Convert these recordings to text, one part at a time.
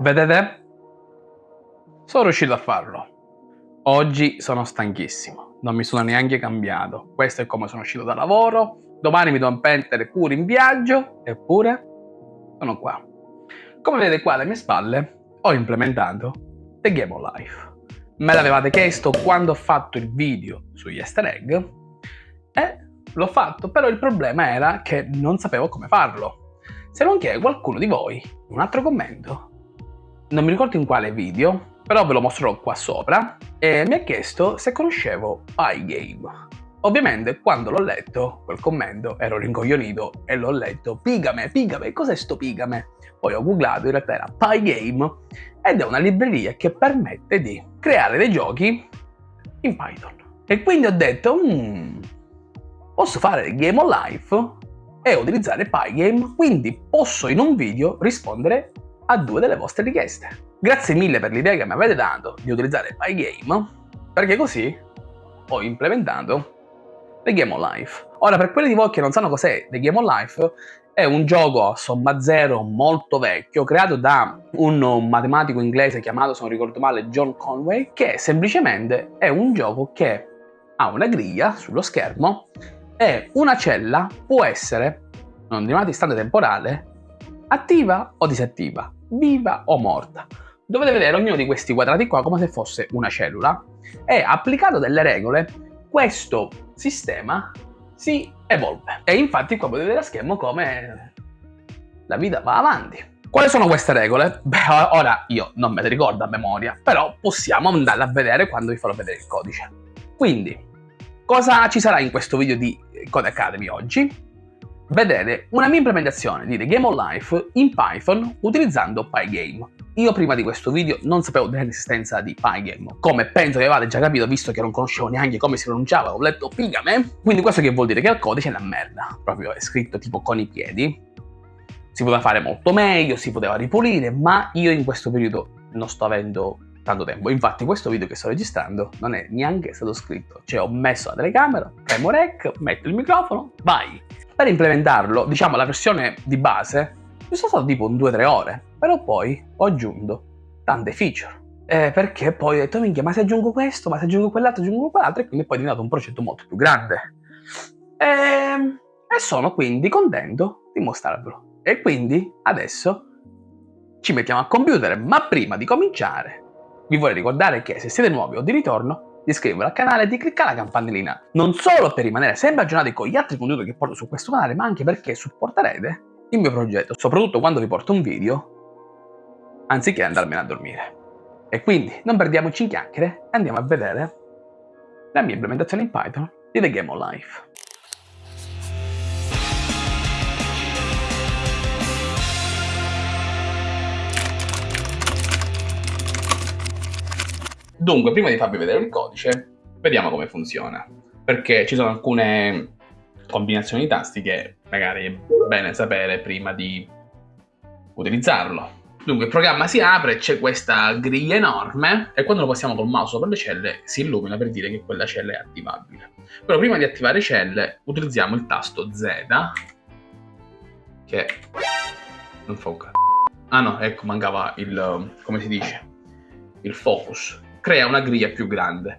Vedete? Sono riuscito a farlo. Oggi sono stanchissimo, non mi sono neanche cambiato. Questo è come sono uscito da lavoro. Domani mi devo mettere pure in viaggio, eppure sono qua. Come vedete qua alle mie spalle ho implementato The Game of Life. Me l'avevate chiesto quando ho fatto il video sugli easter egg e l'ho fatto, però il problema era che non sapevo come farlo. Se non che qualcuno di voi, un altro commento, non mi ricordo in quale video, però ve lo mostrerò qua sopra, e mi ha chiesto se conoscevo Pygame. Ovviamente quando l'ho letto, quel commento, ero rincoglionito e l'ho letto Pigame, Pigame, cos'è sto Pigame? Poi ho googlato, in realtà era Pygame ed è una libreria che permette di creare dei giochi in Python. E quindi ho detto, mmm, posso fare Game of Life e utilizzare Pygame, quindi posso in un video rispondere a due delle vostre richieste. Grazie mille per l'idea che mi avete dato di utilizzare Pygame, perché così ho implementato The Game of Life. Ora, per quelli di voi che non sanno cos'è The Game of Life, è un gioco a somma zero molto vecchio, creato da un matematico inglese chiamato, se non ricordo male, John Conway, che semplicemente è un gioco che ha una griglia sullo schermo e una cella può essere, in un determinato istante temporale, attiva o disattiva viva o morta. Dovete vedere ognuno di questi quadrati qua come se fosse una cellula e applicato delle regole questo sistema si evolve. E infatti qua potete vedere a schermo come la vita va avanti. Quali sono queste regole? Beh, ora io non me le ricordo a memoria, però possiamo andarle a vedere quando vi farò vedere il codice. Quindi, cosa ci sarà in questo video di Code Academy oggi? Vedere una mia implementazione di The Game of Life in Python utilizzando Pygame. Io prima di questo video non sapevo dell'esistenza di Pygame, come penso che avete già capito visto che non conoscevo neanche come si pronunciava, ho letto Pigame, quindi questo che vuol dire che il codice è una merda, proprio è scritto tipo con i piedi. Si poteva fare molto meglio, si poteva ripulire, ma io in questo periodo non sto avendo tanto tempo. Infatti questo video che sto registrando non è neanche stato scritto, cioè ho messo la telecamera, premo rec, metto il microfono, vai! Per implementarlo, diciamo la versione di base, mi sono stato tipo un 2-3 ore, però poi ho aggiunto tante feature. Eh, perché poi ho detto, minchia, ma se aggiungo questo, ma se aggiungo quell'altro, aggiungo quell'altro, e quindi poi è diventato un progetto molto più grande. E, ehm, e sono quindi contento di mostrarvelo. E quindi adesso ci mettiamo a computer, ma prima di cominciare vi vorrei ricordare che se siete nuovi o di ritorno di iscrivervi al canale e di cliccare la campanellina, non solo per rimanere sempre aggiornati con gli altri contenuti che porto su questo canale, ma anche perché supporterete il mio progetto, soprattutto quando vi porto un video, anziché andarmene a dormire. E quindi non perdiamoci in chiacchiere e andiamo a vedere la mia implementazione in Python di The Game of Life. Dunque, prima di farvi vedere il codice, vediamo come funziona. Perché ci sono alcune combinazioni di tasti che magari è bene sapere prima di utilizzarlo. Dunque il programma si apre, c'è questa griglia enorme e quando lo passiamo col mouse sopra le celle si illumina per dire che quella cella è attivabile. Però prima di attivare celle utilizziamo il tasto Z che non fa un c***o. Ah no, ecco, mancava il, come si dice, il focus crea una griglia più grande.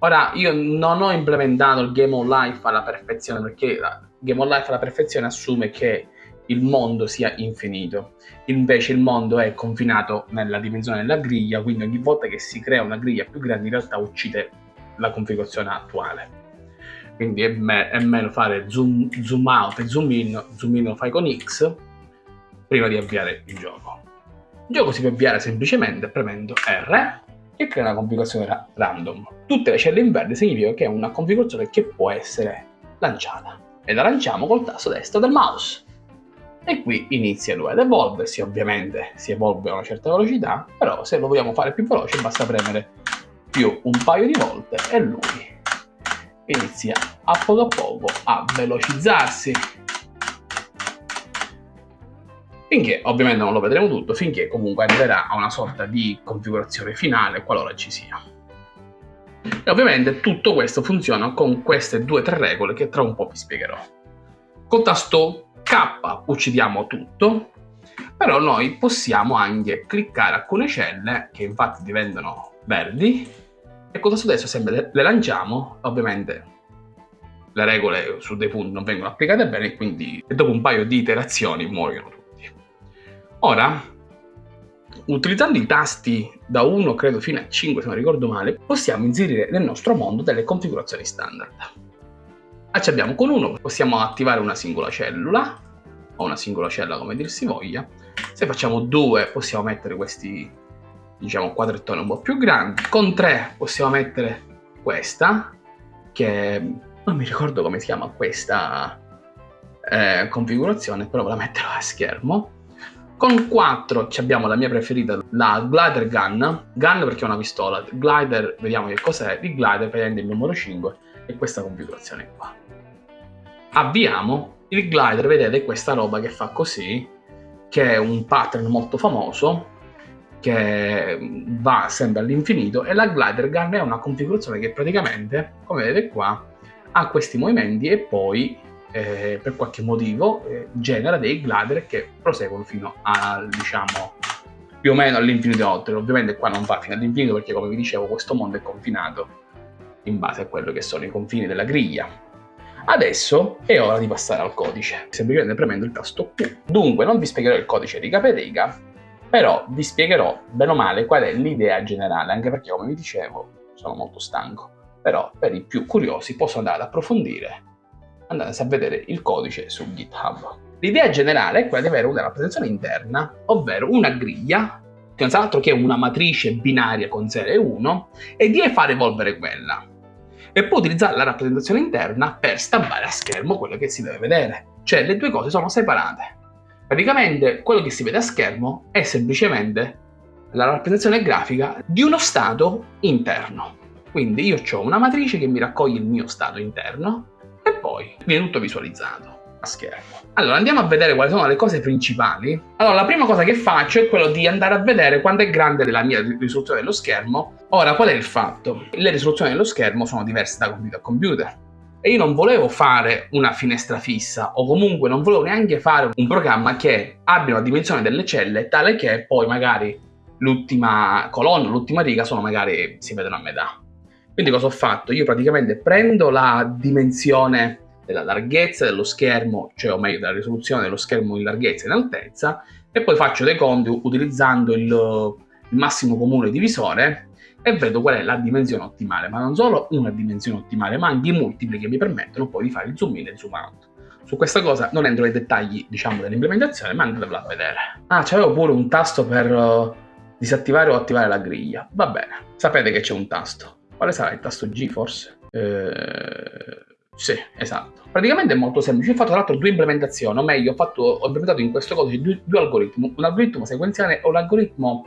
Ora, io non ho implementato il Game of Life alla perfezione, perché il Game of Life alla perfezione assume che il mondo sia infinito. Invece il mondo è confinato nella dimensione della griglia, quindi ogni volta che si crea una griglia più grande in realtà uccide la configurazione attuale. Quindi è, me è meglio fare zoom, zoom out e zoom in, zoom in lo fai con X prima di avviare il gioco. Il gioco si può avviare semplicemente premendo R e crea una configurazione ra random. Tutte le celle in verde significa che è una configurazione che può essere lanciata. E la lanciamo col tasto destro del mouse. E qui inizia lui ad evolversi, ovviamente si evolve a una certa velocità, però se lo vogliamo fare più veloce basta premere più un paio di volte e lui inizia a poco a poco a velocizzarsi finché ovviamente non lo vedremo tutto, finché comunque arriverà a una sorta di configurazione finale qualora ci sia. E ovviamente tutto questo funziona con queste due o tre regole che tra un po' vi spiegherò. Col tasto K uccidiamo tutto però noi possiamo anche cliccare alcune celle che infatti diventano verdi e con questo adesso sempre le lanciamo, ovviamente le regole su dei punti non vengono applicate bene quindi dopo un paio di iterazioni muoiono. Ora, utilizzando i tasti da 1 credo fino a 5 se non ricordo male, possiamo inserire nel nostro mondo delle configurazioni standard. Ah, abbiamo con uno possiamo attivare una singola cellula, o una singola cella come dir si voglia. Se facciamo due possiamo mettere questi diciamo quadrettoni un po' più grandi. Con tre possiamo mettere questa, che non mi ricordo come si chiama questa eh, configurazione, però ve la metterò a schermo. Con 4 abbiamo la mia preferita, la Glider Gun. Gun perché è una pistola, Glider, vediamo che cos'è. Il Glider prende il numero 5 e questa configurazione qua. Avviamo il glider, vedete, questa roba che fa così, che è un pattern molto famoso, che va sempre all'infinito, e la glider gun è una configurazione che praticamente, come vedete qua, ha questi movimenti e poi eh, per qualche motivo eh, genera dei glider che proseguono fino al, diciamo, più o meno all'infinito oltre. Ovviamente qua non va fino all'infinito perché, come vi dicevo, questo mondo è confinato in base a quello che sono i confini della griglia. Adesso è ora di passare al codice, semplicemente premendo il tasto Q. Dunque non vi spiegherò il codice riga per riga, però vi spiegherò bene o male qual è l'idea generale, anche perché come vi dicevo sono molto stanco. Però per i più curiosi posso andare ad approfondire andandosi a vedere il codice su GitHub. L'idea generale è quella di avere una rappresentazione interna, ovvero una griglia, che non sa altro che una matrice binaria con 0 e 1, e di far evolvere quella e poi utilizzare la rappresentazione interna per stampare a schermo quello che si deve vedere. Cioè le due cose sono separate. Praticamente quello che si vede a schermo è semplicemente la rappresentazione grafica di uno stato interno. Quindi io ho una matrice che mi raccoglie il mio stato interno e poi viene tutto visualizzato a schermo. Allora andiamo a vedere quali sono le cose principali. Allora la prima cosa che faccio è quello di andare a vedere quanto è grande la mia risoluzione dello schermo. Ora qual è il fatto? Le risoluzioni dello schermo sono diverse da computer a computer e io non volevo fare una finestra fissa o comunque non volevo neanche fare un programma che abbia una dimensione delle celle tale che poi magari l'ultima colonna, l'ultima riga sono magari si vedono a metà. Quindi cosa ho fatto? Io praticamente prendo la dimensione della larghezza dello schermo, cioè o meglio della risoluzione dello schermo in larghezza e in altezza, e poi faccio dei conti utilizzando il, il massimo comune divisore e vedo qual è la dimensione ottimale, ma non solo una dimensione ottimale, ma anche i multipli che mi permettono poi di fare il zoom in e il zoom out. Su questa cosa non entro nei dettagli, diciamo, dell'implementazione, ma andatevela a vedere. Ah, c'avevo pure un tasto per uh, disattivare o attivare la griglia. Va bene, sapete che c'è un tasto. Quale sarà il tasto G, forse? Eh... Sì, esatto. Praticamente è molto semplice. Ho fatto tra l'altro due implementazioni, o meglio, ho, fatto, ho implementato in questo codice due, due algoritmi, un algoritmo sequenziale e un algoritmo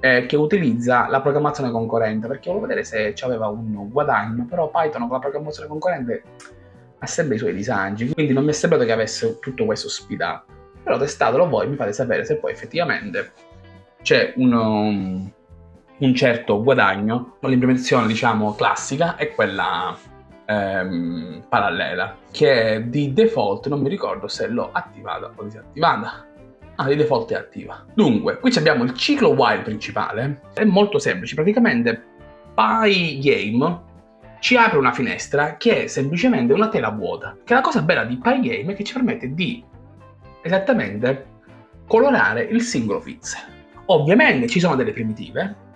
eh, che utilizza la programmazione concorrente, perché volevo vedere se aveva un guadagno, però Python con la programmazione concorrente ha sempre i suoi disagi, quindi non mi è sembrato che avesse tutto questo ospitato. Però testatelo voi, mi fate sapere se poi effettivamente c'è un, um, un certo guadagno. L'implementazione, diciamo, classica è quella ehm, parallela che di default non mi ricordo se l'ho attivata o disattivata. Ah di default è attiva. Dunque qui abbiamo il ciclo while principale. È molto semplice. Praticamente PyGame ci apre una finestra che è semplicemente una tela vuota che la cosa bella di PyGame è che ci permette di esattamente colorare il singolo pixel. Ovviamente ci sono delle primitive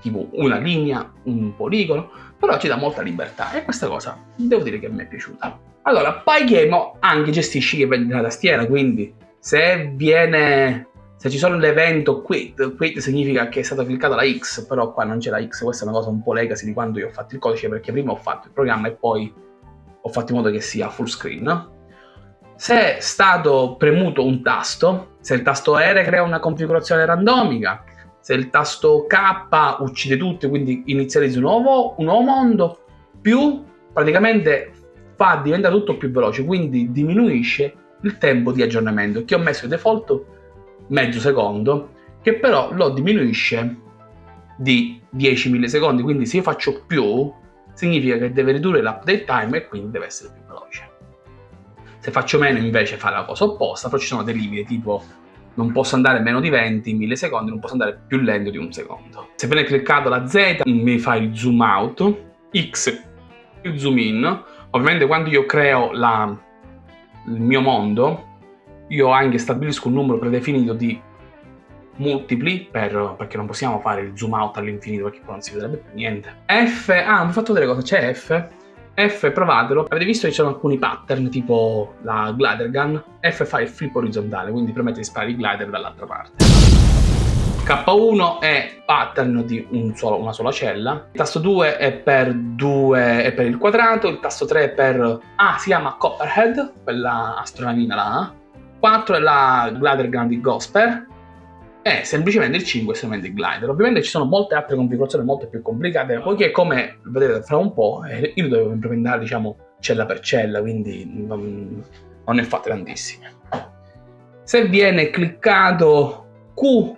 tipo una linea, un poligono, però ci dà molta libertà e questa cosa devo dire che mi è piaciuta. Allora, Pygame anche gestisce la tastiera, quindi se viene se ci sono l'evento quit, quit significa che è stata cliccata la X, però qua non c'è la X, questa è una cosa un po' legacy di quando io ho fatto il codice, perché prima ho fatto il programma e poi ho fatto in modo che sia full screen. Se è stato premuto un tasto, se il tasto R crea una configurazione randomica, se il tasto K uccide tutti, quindi inizializza un nuovo, un nuovo mondo, più praticamente fa diventa tutto più veloce, quindi diminuisce il tempo di aggiornamento, che ho messo in default mezzo secondo, che però lo diminuisce di 10 millisecondi, quindi se io faccio più, significa che deve ridurre l'update time e quindi deve essere più veloce. Se faccio meno invece fa la cosa opposta, però ci sono dei limiti tipo non posso andare meno di 20 millisecondi, non posso andare più lento di un secondo. Se viene cliccato la Z mi fa il zoom out, X più zoom in, ovviamente quando io creo la, il mio mondo, io anche stabilisco un numero predefinito di multipli per, perché non possiamo fare il zoom out all'infinito perché poi non si vedrebbe più niente. F, ah, mi ho fatto vedere cosa c'è F. F, provatelo. Avete visto che ci sono alcuni pattern, tipo la glider gun. F fa il flip orizzontale, quindi permette di sparare il glider dall'altra parte. K1 è pattern di un solo, una sola cella, il tasto 2 è per, 2, è per il quadrato, il tasto 3 è per... ah, si chiama Copperhead, quella astronavina là, 4 è la glider gun di Gosper, è semplicemente il 5 è semplicemente il glider. Ovviamente ci sono molte altre configurazioni molto più complicate, poiché come vedrete fra un po', eh, io dovevo implementare diciamo cella per cella, quindi non, non ne fate tantissime. Se viene cliccato Q,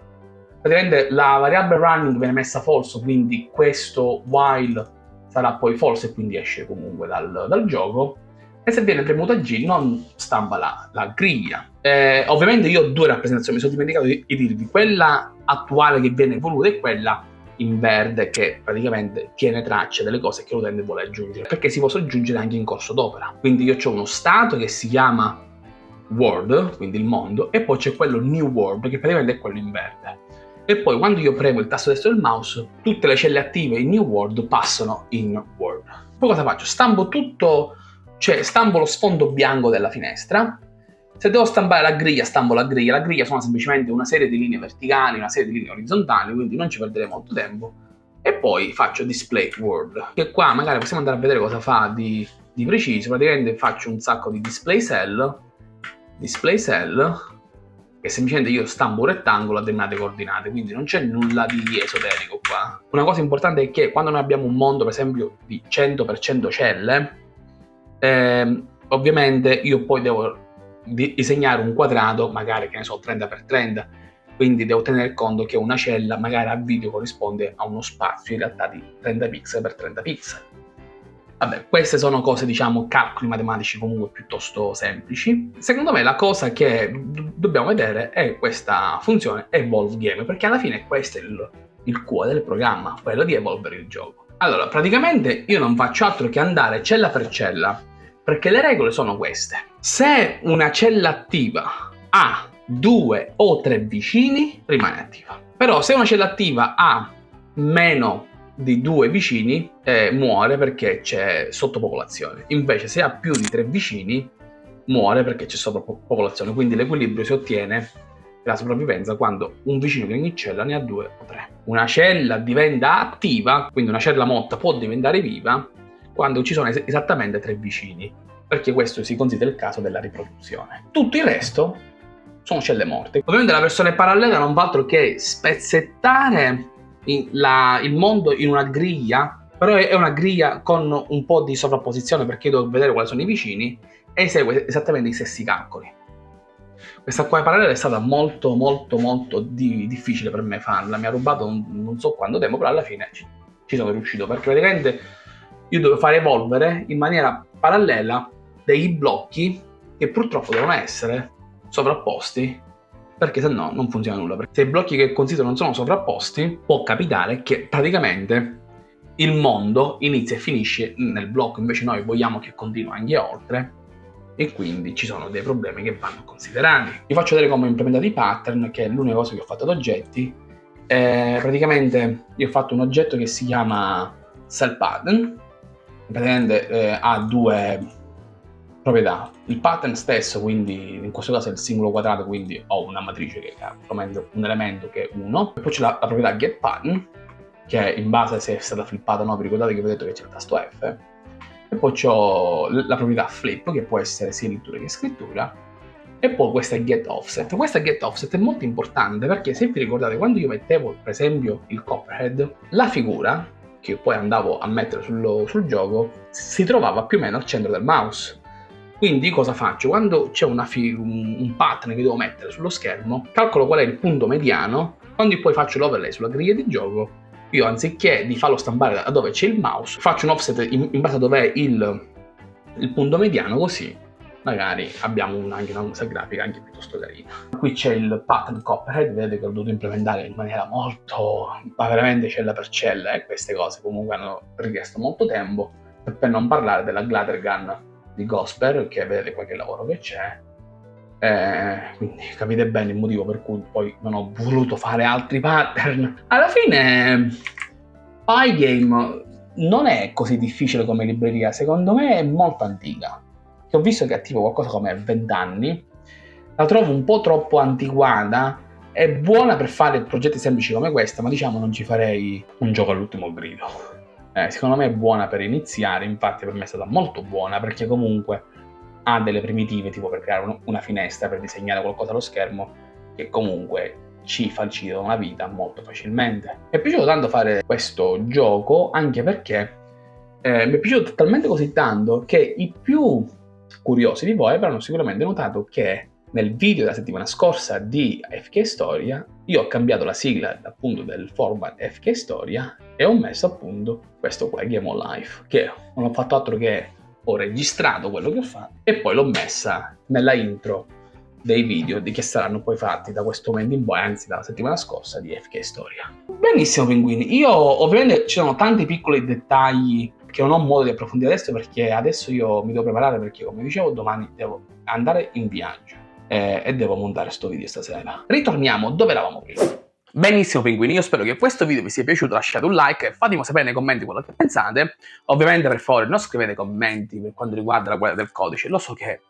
praticamente la variabile running viene messa false, quindi questo while sarà poi false e quindi esce comunque dal, dal gioco e se viene premuta G non stampa la, la griglia. Eh, ovviamente io ho due rappresentazioni, mi sono dimenticato di, di dirvi, quella attuale che viene evoluta e quella in verde che praticamente tiene traccia delle cose che l'utente vuole aggiungere, perché si possono aggiungere anche in corso d'opera. Quindi io ho uno stato che si chiama World, quindi il mondo, e poi c'è quello New World, che praticamente è quello in verde. E poi quando io premo il tasto destro del mouse, tutte le celle attive in New World passano in World. Poi cosa faccio? Stampo tutto cioè stampo lo sfondo bianco della finestra, se devo stampare la griglia, stampo la griglia, la griglia sono semplicemente una serie di linee verticali, una serie di linee orizzontali, quindi non ci perderei molto tempo, e poi faccio display world, che qua magari possiamo andare a vedere cosa fa di, di preciso, praticamente faccio un sacco di display cell, display cell, che semplicemente io stampo un rettangolo a determinate coordinate, quindi non c'è nulla di esoterico qua. Una cosa importante è che quando noi abbiamo un mondo, per esempio, di 100% celle, eh, ovviamente io poi devo disegnare un quadrato, magari che ne so 30x30, quindi devo tenere conto che una cella magari a video corrisponde a uno spazio in realtà di 30 pixel per 30 pixel. Vabbè, queste sono cose, diciamo, calcoli matematici comunque piuttosto semplici. Secondo me la cosa che dobbiamo vedere è questa funzione evolve game, perché alla fine questo è il, il cuore del programma, quello di evolvere il gioco. Allora, praticamente io non faccio altro che andare cella per cella perché le regole sono queste. Se una cella attiva ha due o tre vicini, rimane attiva. Però se una cella attiva ha meno di due vicini, eh, muore perché c'è sottopopolazione. Invece se ha più di tre vicini, muore perché c'è sovrapopolazione. Quindi l'equilibrio si ottiene la sopravvivenza quando un vicino di ogni cella ne ha due o tre. Una cella diventa attiva, quindi una cella morta può diventare viva quando ci sono es esattamente tre vicini, perché questo si considera il caso della riproduzione. Tutto il resto sono celle morte. Ovviamente la versione parallela non fa altro che spezzettare la, il mondo in una griglia, però è una griglia con un po' di sovrapposizione perché devo vedere quali sono i vicini e esegue esattamente i stessi calcoli. Questa qua parallela è stata molto molto molto di, difficile per me farla, mi ha rubato un, non so quanto tempo, però alla fine ci, ci sono riuscito perché praticamente io devo fare evolvere in maniera parallela dei blocchi che purtroppo devono essere sovrapposti perché se no non funziona nulla. Perché se i blocchi che considero non sono sovrapposti, può capitare che praticamente il mondo inizia e finisce nel blocco, invece noi vogliamo che continui anche oltre e quindi ci sono dei problemi che vanno considerati. Vi faccio vedere come ho implementato i pattern, che è l'unica cosa che ho fatto ad oggetti. Eh, praticamente io ho fatto un oggetto che si chiama cell pattern, praticamente eh, ha due proprietà. Il pattern stesso, quindi in questo caso è il singolo quadrato, quindi ho una matrice che ha un elemento che è 1. E poi c'è la, la, proprietà getPattern, che in base se è stata flippata o no, vi ricordate che vi ho detto che c'è il tasto F. E poi ho la proprietà flip, che può essere sia lettura che scrittura. E poi questa è getOffset. Questa getOffset è molto importante perché se vi ricordate, quando io mettevo per esempio il Copperhead, la figura che poi andavo a mettere sullo, sul gioco si trovava più o meno al centro del mouse. Quindi cosa faccio? Quando c'è un, un pattern che devo mettere sullo schermo, calcolo qual è il punto mediano, quando poi faccio l'overlay sulla griglia di gioco, io anziché di farlo stampare da dove c'è il mouse, faccio un offset in, in base a dove è il, il punto mediano, così magari abbiamo anche una mossa grafica anche piuttosto carina. Qui c'è il pattern copperhead, vedete che l'ho dovuto implementare in maniera molto, ma veramente cella per cella, e queste cose comunque hanno richiesto molto tempo, per non parlare della glider gun di Gosper, che vedete qua che lavoro che c'è, eh, quindi capite bene il motivo per cui poi non ho voluto fare altri pattern. Alla fine Pygame non è così difficile come libreria, secondo me è molto antica. Che ho visto che ha tipo qualcosa come 20 anni, la trovo un po' troppo antiquata, è buona per fare progetti semplici come questa, ma diciamo non ci farei un gioco all'ultimo grido. Eh, secondo me è buona per iniziare, infatti per me è stata molto buona perché comunque ha delle primitive tipo per creare una finestra, per disegnare qualcosa allo schermo, che comunque ci facilitano la vita molto facilmente. Mi è piaciuto tanto fare questo gioco anche perché eh, mi è piaciuto talmente così tanto che i più curiosi di voi avranno sicuramente notato che nel video della settimana scorsa di FK Storia io ho cambiato la sigla appunto del format FK Storia e ho messo appunto questo qua Game of Life che non ho fatto altro che ho registrato quello che ho fatto e poi l'ho messa nella intro dei video che saranno poi fatti da questo momento in poi, anzi dalla settimana scorsa di FK Storia. Benissimo pinguini, io ovviamente ci sono tanti piccoli dettagli che non ho modo di approfondire adesso perché adesso io mi devo preparare perché come dicevo domani devo andare in viaggio eh, e devo montare questo video stasera. Ritorniamo dove eravamo prima. Benissimo pinguini, io spero che questo video vi sia piaciuto, lasciate un like e fatemi sapere nei commenti quello che pensate. Ovviamente per favore non scrivete commenti per quanto riguarda la guerra del codice, lo so che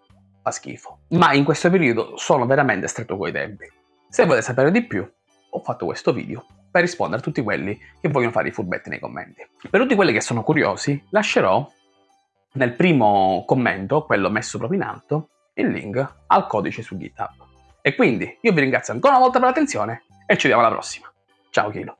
fa schifo. Ma in questo periodo sono veramente stretto coi tempi. Se volete sapere di più, ho fatto questo video per rispondere a tutti quelli che vogliono fare i furbetti nei commenti. Per tutti quelli che sono curiosi, lascerò nel primo commento, quello messo proprio in alto, il link al codice su GitHub. E quindi io vi ringrazio ancora una volta per l'attenzione e ci vediamo alla prossima. Ciao Kilo.